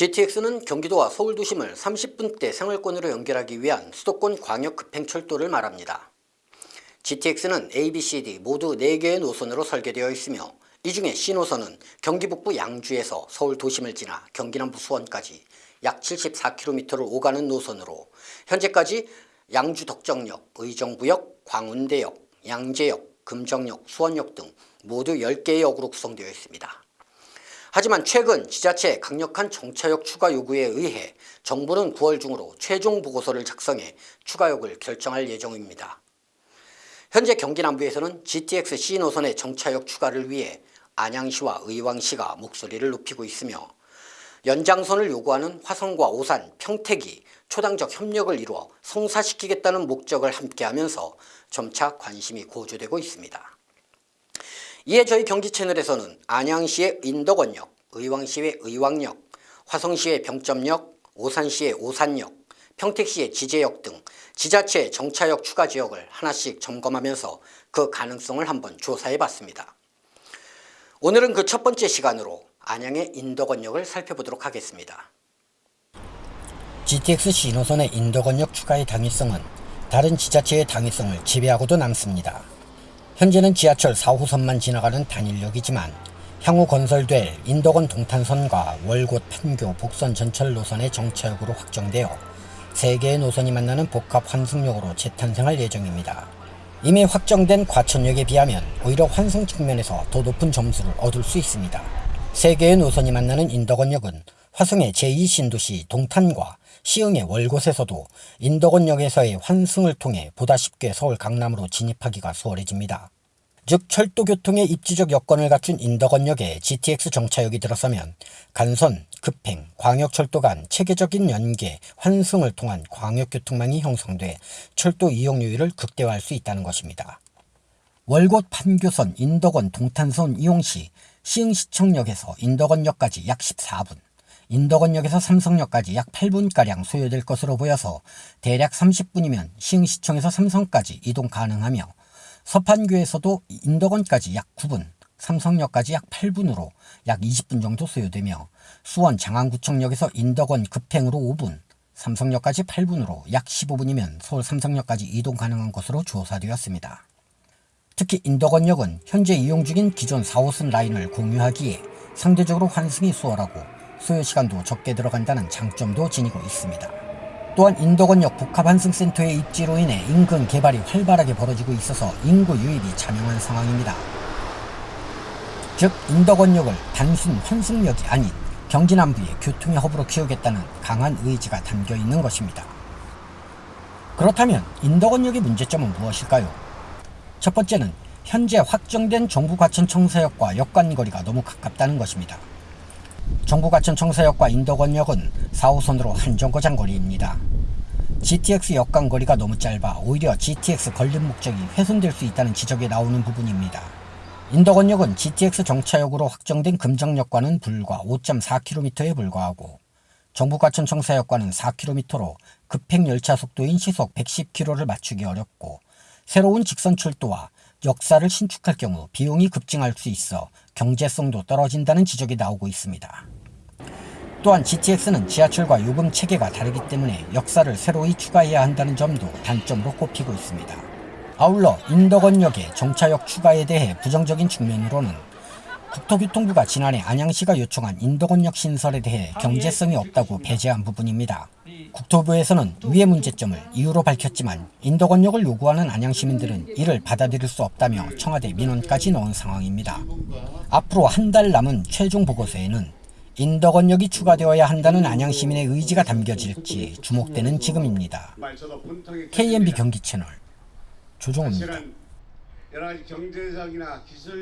GTX는 경기도와 서울 도심을 30분대 생활권으로 연결하기 위한 수도권 광역 급행철도를 말합니다. GTX는 A, B, C, D 모두 4개의 노선으로 설계되어 있으며 이 중에 C노선은 경기 북부 양주에서 서울 도심을 지나 경기 남부 수원까지 약 74km를 오가는 노선으로 현재까지 양주 덕정역, 의정부역, 광운대역, 양재역, 금정역, 수원역 등 모두 10개의 역으로 구성되어 있습니다. 하지만 최근 지자체의 강력한 정차역 추가 요구에 의해 정부는 9월 중으로 최종 보고서를 작성해 추가역을 결정할 예정입니다. 현재 경기 남부에서는 GTX C 노선의 정차역 추가를 위해 안양시와 의왕시가 목소리를 높이고 있으며 연장선을 요구하는 화성과 오산, 평택이 초당적 협력을 이루어 성사시키겠다는 목적을 함께하면서 점차 관심이 고조되고 있습니다. 이에 저희 경기 채널에서는 안양시의 인덕원역, 의왕시의 의왕역, 화성시의 병점역, 오산시의 오산역, 평택시의 지제역 등 지자체의 정차역 추가 지역을 하나씩 점검하면서 그 가능성을 한번 조사해 봤습니다. 오늘은 그 첫 번째 시간으로 안양의 인덕원역을 살펴보도록 하겠습니다. GTX 신호선의 인덕원역 추가의 당위성은 다른 지자체의 당위성을 지배하고도 남습니다. 현재는 지하철 4호선만 지나가는 단일역이지만 향후 건설될 인덕원 동탄선과 월곶 판교 복선 전철 노선의 정차역으로 확정되어 3개의 노선이 만나는 복합 환승역으로 재탄생할 예정입니다. 이미 확정된 과천역에 비하면 오히려 환승 측면에서 더 높은 점수를 얻을 수 있습니다. 3개의 노선이 만나는 인덕원역은 화성의 제2신도시 동탄과 시흥의 월곶에서도 인덕원역에서의 환승을 통해 보다 쉽게 서울 강남으로 진입하기가 수월해집니다. 즉 철도교통의 입지적 여건을 갖춘 인덕원역에 GTX 정차역이 들어서면 간선, 급행, 광역철도 간 체계적인 연계, 환승을 통한 광역교통망이 형성돼 철도 이용률을 극대화할 수 있다는 것입니다. 월곶 판교선 인덕원 동탄선 이용 시 시흥시청역에서 인덕원역까지 약 14분, 인덕원역에서 삼성역까지 약 8분가량 소요될 것으로 보여서 대략 30분이면 시흥시청에서 삼성까지 이동 가능하며 서판교에서도 인덕원까지 약 9분, 삼성역까지 약 8분으로 약 20분 정도 소요되며 수원 장안구청역에서 인덕원 급행으로 5분, 삼성역까지 8분으로 약 15분이면 서울 삼성역까지 이동 가능한 것으로 조사되었습니다. 특히 인덕원역은 현재 이용 중인 기존 4호선 라인을 공유하기에 상대적으로 환승이 수월하고 소요시간도 적게 들어간다는 장점도 지니고 있습니다. 또한 인덕원역 복합환승센터의 입지로 인해 인근 개발이 활발하게 벌어지고 있어서 인구 유입이 자명한 상황입니다. 즉 인덕원역을 단순 환승역이 아닌 경기 남부의 교통의 허브로 키우겠다는 강한 의지가 담겨 있는 것입니다. 그렇다면 인덕원역의 문제점은 무엇일까요? 첫 번째는 현재 확정된 정부 과천 청사역과 역간 거리가 너무 가깝다는 것입니다. 과천 청사역과 인덕원역은 4호선으로 한정거장 거리입니다. GTX 역간 거리가 너무 짧아 오히려 GTX 건립 목적이 훼손될 수 있다는 지적이 나오는 부분입니다. 인덕원역은 GTX 정차역으로 확정된 금정역과는 불과 5.4km에 불과하고 정부 과천 청사역과는 4km로 급행 열차 속도인 시속 110km를 맞추기 어렵고 새로운 직선 철도와 역사를 신축할 경우 비용이 급증할 수 있어 경제성도 떨어진다는 지적이 나오고 있습니다. 또한 GTX는 지하철과 요금 체계가 다르기 때문에 역사를 새로이 추가해야 한다는 점도 단점으로 꼽히고 있습니다. 아울러 인덕원역의 정차역 추가에 대해 부정적인 측면으로는 국토교통부가 지난해 안양시가 요청한 인덕원역 신설에 대해 경제성이 없다고 배제한 부분입니다. 국토부에서는 위의 문제점을 이유로 밝혔지만 인덕원역을 요구하는 안양시민들은 이를 받아들일 수 없다며 청와대 민원까지 넣은 상황입니다. 앞으로 한 달 남은 최종 보고서에는 인덕원역이 추가되어야 한다는 안양시민의 의지가 담겨질지 주목되는 지금입니다. KMB 경기 채널 조종호입니다.